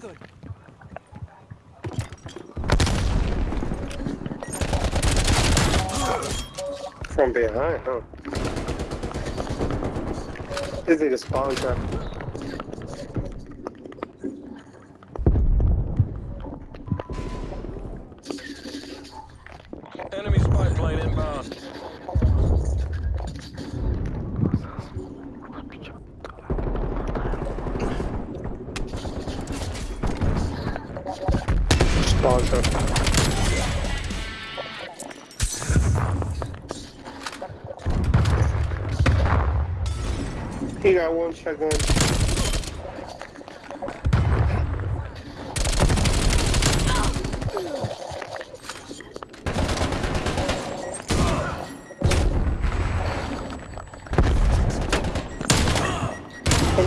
good. From behind, huh? This nigga spawn trap. Spawn. He got one shotgun.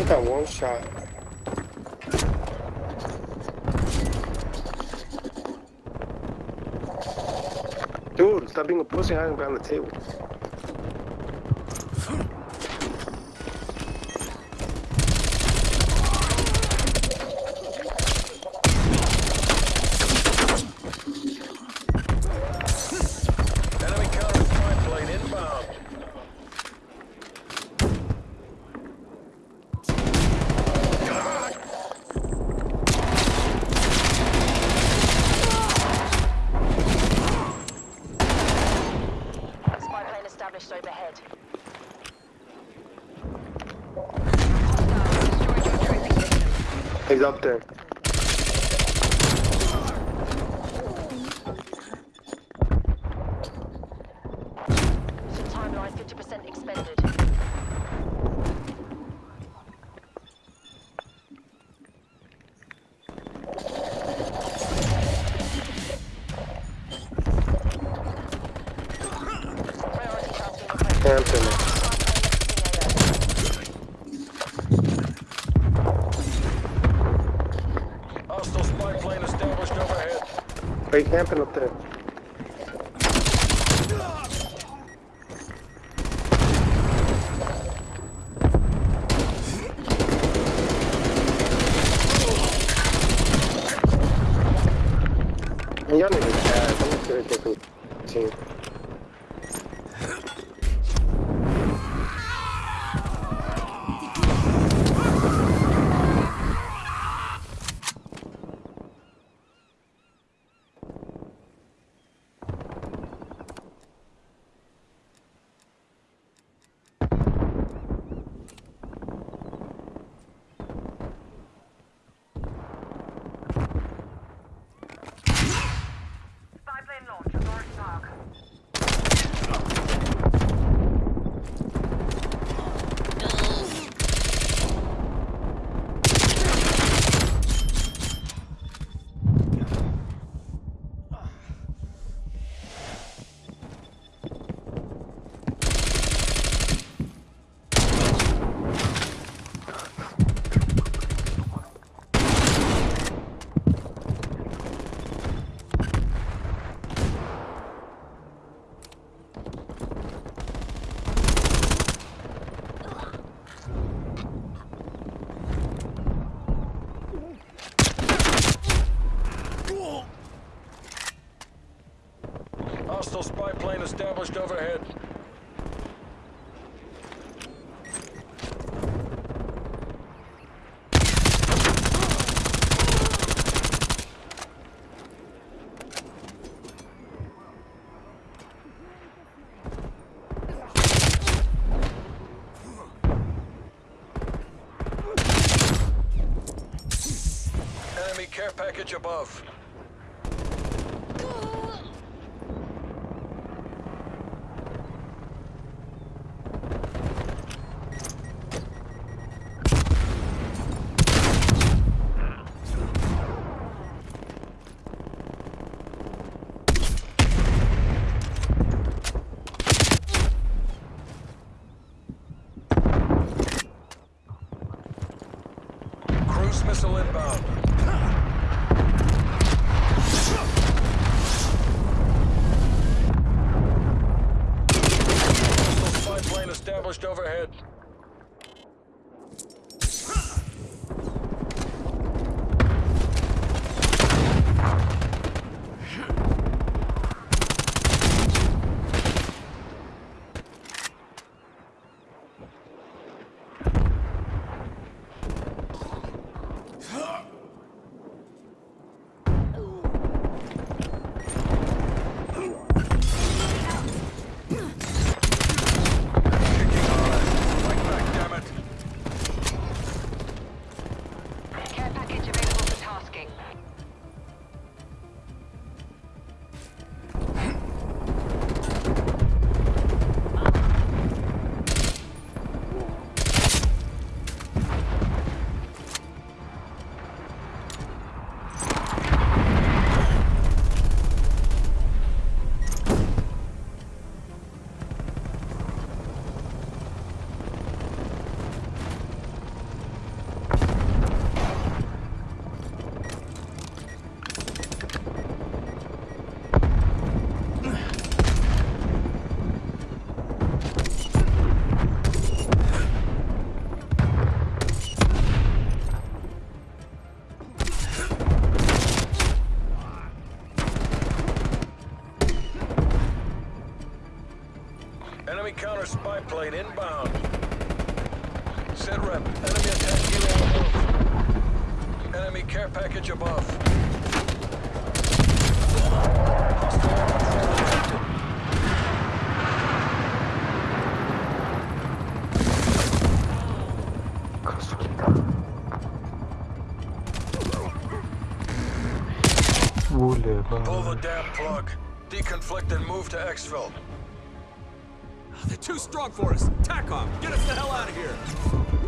Got one shot. Dude, stop being a pussy hiding behind the table. Enemy counter spy plane inbound. Spy plane established overhead. He's up there. Timeline 50% expended. Tasking requested. Hampton. Hostile spy plane established overhead. Are you camping up there? Y'all need to chat. I'm gonna get established overhead. Enemy care package above. Missile inbound. Hostile spy plane established overhead. Enemy counter spy plane inbound. Set rep. Enemy attack helo above. Enemy care package above. Hostile Pull the damn plug. Deconflict and move to exfil. They're too strong for us. TACOM, get us the hell out of here.